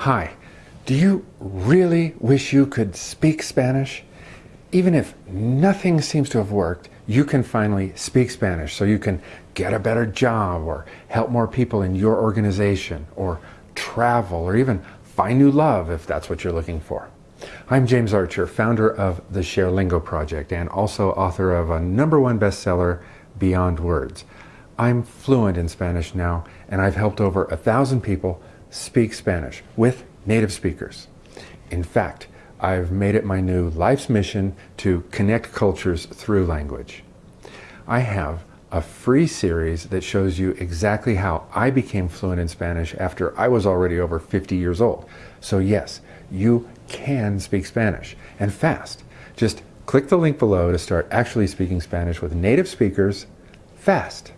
Hi, do you really wish you could speak Spanish? Even if nothing seems to have worked, you can finally speak Spanish so you can get a better job or help more people in your organization or travel or even find new love if that's what you're looking for. I'm James Archer, founder of the ShareLingo Project and also author of a number one bestseller, Beyond Words. I'm fluent in Spanish now and I've helped over a thousand people speak Spanish with native speakers. In fact, I've made it my new life's mission to connect cultures through language. I have a free series that shows you exactly how I became fluent in Spanish after I was already over 50 years old. So yes, you can speak Spanish and fast. Just click the link below to start actually speaking Spanish with native speakers fast.